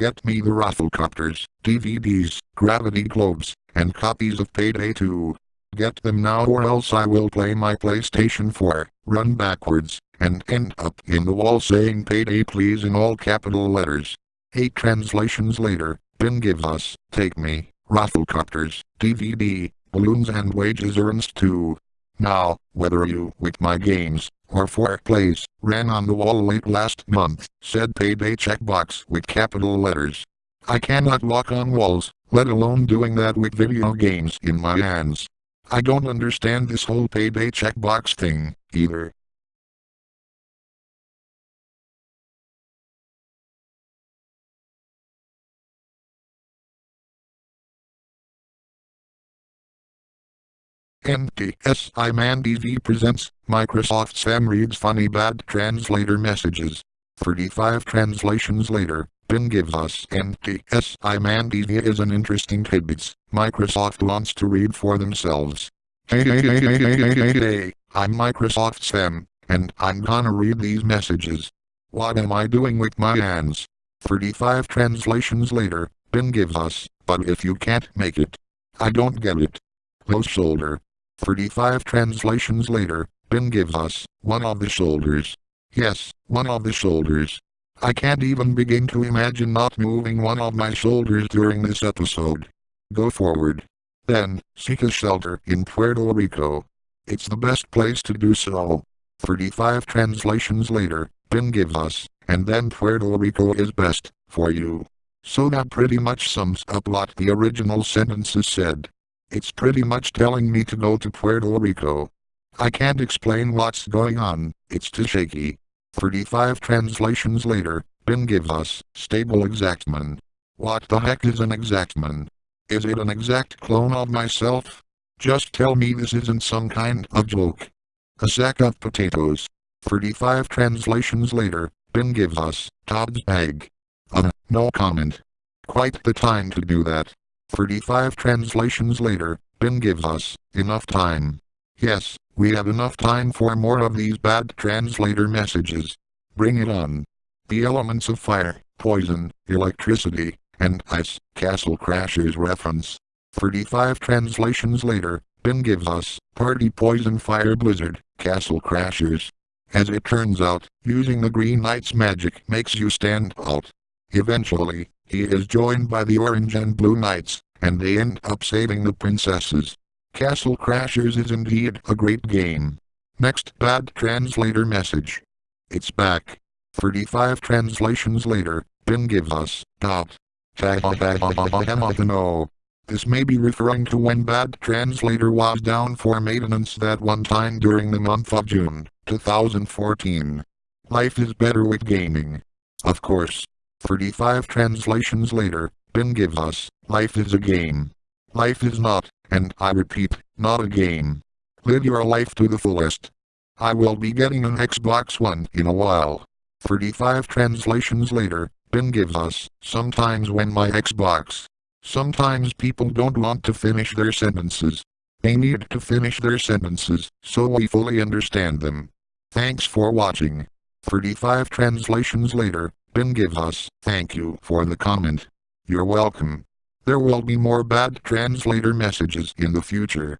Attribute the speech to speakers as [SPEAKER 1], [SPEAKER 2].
[SPEAKER 1] Get me the Rafflecopters, DVDs, Gravity Globes, and copies of Payday 2. Get them now or else I will play my PlayStation 4, run backwards, and end up in the wall saying Payday please in all capital letters. Eight translations later, Ben gives us, Take Me, Rafflecopters, DVD, Balloons and Wages Earns 2. Now, whether you, with my games, or for plays, ran on the wall late last month, said payday checkbox with capital letters. I cannot walk on walls, let alone doing that with video games in my hands. I don't understand this whole payday checkbox thing, either. NTSI Man TV presents Microsoft Sam reads funny bad translator messages. 35 translations later, Ben gives us NTSI Man TV is an interesting tidbits Microsoft wants to read for themselves. Hey hey hey hey hey hey hey hey, I'm Microsoft Sam, and I'm gonna read these messages. What am I doing with my hands? 35 translations later, Ben gives us, but if you can't make it. I don't get it. Low shoulder. 35 translations later, Ben gives us, one of the shoulders. Yes, one of the shoulders. I can't even begin to imagine not moving one of my shoulders during this episode. Go forward. Then, seek a shelter in Puerto Rico. It's the best place to do so. 35 translations later, Ben gives us, and then Puerto Rico is best, for you. So that pretty much sums up what the original sentences said. It's pretty much telling me to go to Puerto Rico. I can't explain what's going on, it's too shaky. 35 translations later, Ben gives us, stable exactman. What the heck is an exactman? Is it an exact clone of myself? Just tell me this isn't some kind of joke. A sack of potatoes. 35 translations later, Ben gives us, Todd's bag. Uh, no comment. Quite the time to do that. 35 translations later, Ben gives us enough time. Yes, we have enough time for more of these bad translator messages. Bring it on. The elements of fire, poison, electricity, and ice, Castle Crashers reference. 35 translations later, Ben gives us Party Poison Fire Blizzard, Castle Crashers. As it turns out, using the Green Knight's magic makes you stand out. Eventually, he is joined by the Orange and Blue Knights, and they end up saving the princesses. Castle Crashers is indeed a great game. Next bad translator message. It's back. 35 translations later, Ben gives us. No. This may be referring to when bad translator was down for maintenance that one time during the month of June, 2014. Life is better with gaming. Of course. 35 translations later, Ben gives us, life is a game. Life is not, and I repeat, not a game. Live your life to the fullest. I will be getting an Xbox One in a while. 35 translations later, Ben gives us, sometimes when my Xbox. Sometimes people don't want to finish their sentences. They need to finish their sentences, so we fully understand them. Thanks for watching. 35 translations later, Ben gives us, thank you for the comment. You're welcome. There will be more bad translator messages in the future.